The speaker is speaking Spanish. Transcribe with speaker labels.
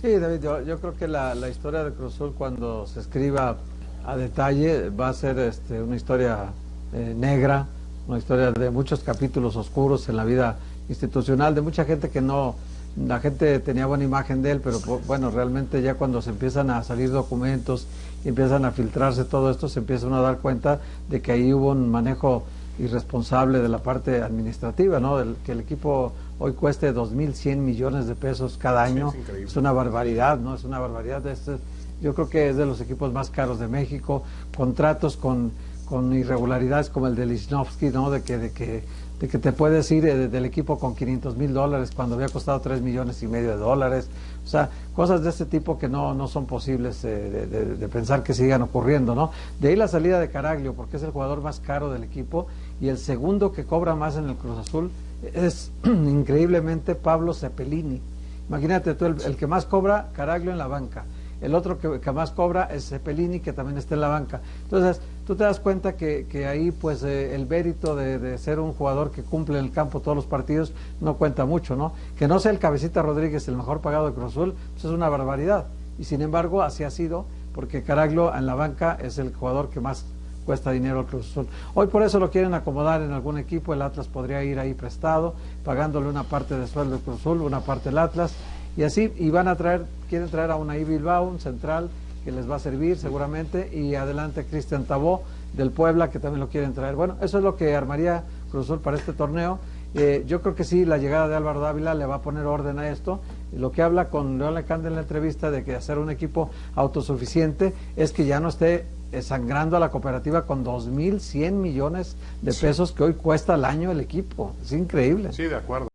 Speaker 1: Sí, David, yo, creo que la, historia de Cruz Azul cuando se escriba a detalle va a ser este, una historia eh, negra, una historia de muchos capítulos oscuros en la vida institucional, de mucha gente que no, la gente tenía buena imagen de él, pero bueno, realmente ya cuando se empiezan a salir documentos y empiezan a filtrarse todo esto, se empiezan a dar cuenta de que ahí hubo un manejo irresponsable de la parte administrativa, ¿no? que el equipo hoy cueste 2.100 millones de pesos cada año. es, una barbaridad, ¿no? Es una barbaridad. Este, yo creo que es de los equipos más caros de México. Contratos con, con irregularidades como el de Lichnowsky, ¿no? De que, de que, de que te puedes ir eh, del equipo con 500 mil dólares cuando había costado 3 millones y medio de dólares. O sea, cosas de este tipo que no, no son posibles eh, de, pensar que sigan ocurriendo, ¿no? De ahí la salida de Caraglio, porque es el jugador más caro del equipo y el segundo que cobra más en el Cruz Azul es increíblemente Pablo Cepelini. Imagínate tú, el, que más cobra, Caraglio en la banca. El otro que, más cobra es Cepelini, que también está en la banca. Entonces, tú te das cuenta que, ahí, pues, eh, el mérito de, ser un jugador que cumple en el campo todos los partidos no cuenta mucho, ¿no? Que no sea el Cabecita Rodríguez el mejor pagado de Cruz Azul, pues es una barbaridad. Y sin embargo, así ha sido, porque Caraglio en la banca es el jugador que más cuesta dinero al Cruz Azul. Hoy por eso lo quieren acomodar en algún equipo, el Atlas podría ir ahí prestado, pagándole una parte de sueldo al Cruz Azul, una parte del Atlas, y así, y van a traer, quieren traer a una Bilbao, un central, que les va a servir seguramente, y adelante Cristian Tabó del Puebla, que también lo quieren traer. Bueno, eso es lo que armaría Cruz Azul para este torneo. Eh, yo creo que sí, la llegada de Álvaro Dávila le va a poner orden a esto. Lo que habla con León Lecande en la entrevista de que hacer un equipo autosuficiente es que ya no esté sangrando a la cooperativa con 2.100 millones de pesos que hoy cuesta al año el equipo. Es increíble.
Speaker 2: Sí, de acuerdo.